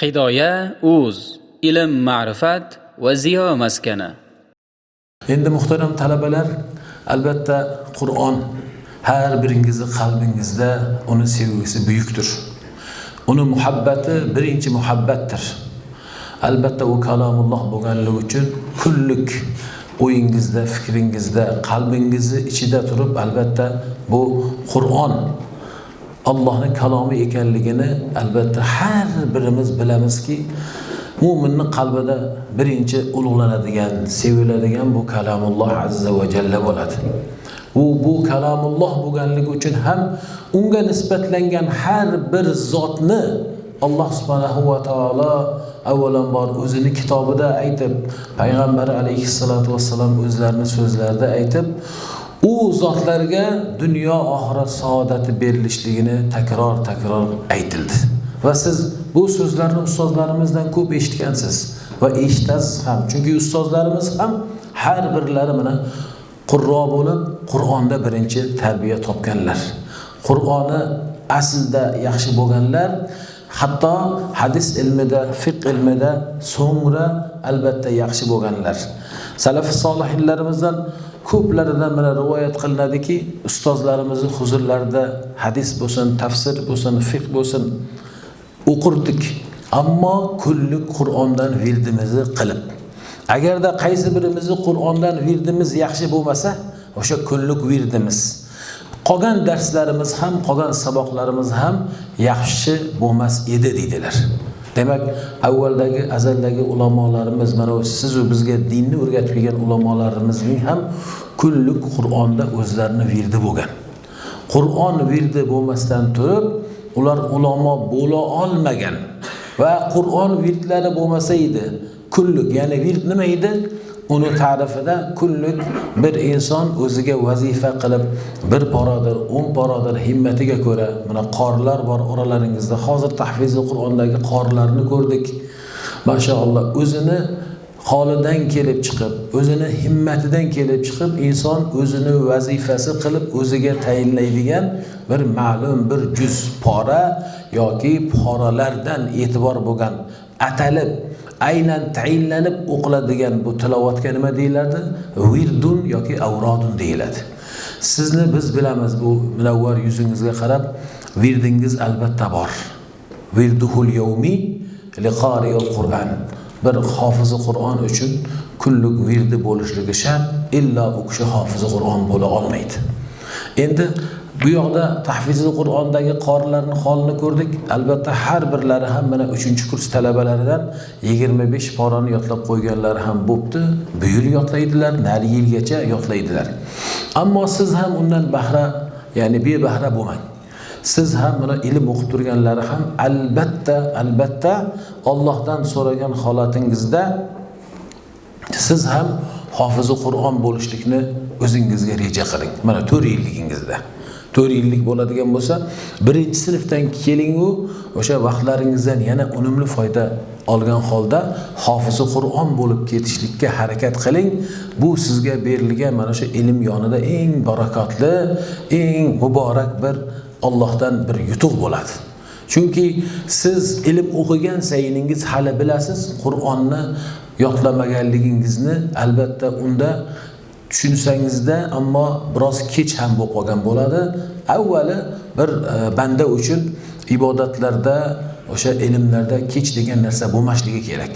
hidoya uz ilm ma'rifat va ziyo maskani. Endi muhtaram talabalar albatta qur'on har biringizni qalbingizda uni sevgisi buyukdir. Uni muhabbati birinchi muhabbatdir. Albatta u kalomulloh bo'lganligi uchun kunlik o'yingizda fikringizda qalbingizni ichida turib albatta bu qur'on Allohning kalomi ekanligini albatta har birimiz bilamizki mo'minni qalbida birinchi ulug'lanadigan seviladigan bu kalamulloh azza va jalla bo'ladi. U bu kalamulloh bo'lganligi uchun ham unga nisbatlangan har bir zotni alloh subhanahu va taolo avvalambor o'zini kitobida aytib payg'ambar alayhissalotu vassalom o'zlarini so'zlarida aytib u zotlarga dunyo oxirat saodati berilishligini takror takror aytildi. Va siz bu so'zlarni ustozlarimizdan ko'p eshitgansiz va eshitasiz ham. Chunki ustozlarimiz ham har birlari mana qurro bo'lib qur'onda birinchi tarbiya topganlar. Qur'oni aslida yaxshi bo'lganlar hatto hadis ilmida fiq ilmida so'ngra albatta yaxshi bo'lganlar. Salafi solihinlarimizdan ko'plaridan mana rivoyat qilinadiki ustozlarimizni huzurlarida hadis bo'lsin tafsir bo'lsin fiq bo'lsin o'qirdik. Ammo kunlik qur'ondan virdimizni qilib agarda qaysi birimizni qur'ondan virdimiz yaxshi bo'lmasa o'sha kunlik virdimiz. Qolgan darslarimiz ham qolgan saboqlarimiz ham yaxshi bo'lmas edi deydilar. Demak avvaldagi azaldagi ulamolarimiz mana sizu bizga dinni o'rgatib kelgan ulamolarimizning ham kunlik qur'onda o'zlarini virdi bo'lgan. Qur'on virdi bo'lmasdan turib ular ulamo bo'la olmagan va qur'on virdlari bo'lmasa edi kunlik ya'ni virt nima edi? Uni ta'rifida kullik bir inson o'ziga vazifa qilib bir porodir o'n porodir himmatiga ko'ra mana qorilar bor oralaringizda hozir tahfizi qur'ondagi qorilarni ko'rdik. Mashaalloh o'zini holidan kelib chiqib o'zini himmatidan kelib chiqib inson o'zini vazifasi qilib o'ziga tayinlaydigan bir ma'lum bir juz pora yoki poralardan e'tibor bo'lgan atalib aynan tayinlanib o'qiladigan bu tilovatga nima deyiladi? Virdun yoki avrodun deyiladi. Sizni biz bilamiz bu munavvar yuzingizga qarab virdingiz albatta bor. Virduhul yawmi liqoriyul qur'an. Bir hofizi qur'on uchun kunlik virdi bo'lishligi shart illo u kishi hofizi qur'on bo'la olmaydi. Endi bu yoqda tahfizi qur'ondagi qorilarni holini ko'rdik. Albatta har birlari ham mana uchinchi kurs talabalaridan yigirma besh porani yodlab qo'yganlari ham bo'pti. Bu yil yodlaydilar narigi yilgacha yodlaydilar ammo siz ham undan bahra ya'ni bebahra bo'lmang. Siz ham mana ilm o'qib turganlari ham albatta albatta ollohdan so'ragan holatingizda siz ham hofizi qur'on bo'lishlikni o'zingizga reja qiling. Mana to'rt yilligingizda. To'rt yillik bo'ladigan bo'lsa birinchi sinfdan kelingu o'sha vaqtlaringizdan yana unumli foyda olgan holda hofizi qur'on bo'lib ketishlikka harakat qiling. Bu sizga berilgan mana shu ilm yonida eng barakotli eng muborak bir ollohdan bir yutuq bo'ladi. Chunki siz ilm o'qigan sayiningiz hali bilasiz qur'onni yodlamaganligingizni albatta unda tushunsangizda ammo biroz kech ham bo'lib qolgan bo'ladi. Avvali bir e, banda uchun ibodatlarda o'sha ilmlarda kech degan narsa bo'lmasligi kerak.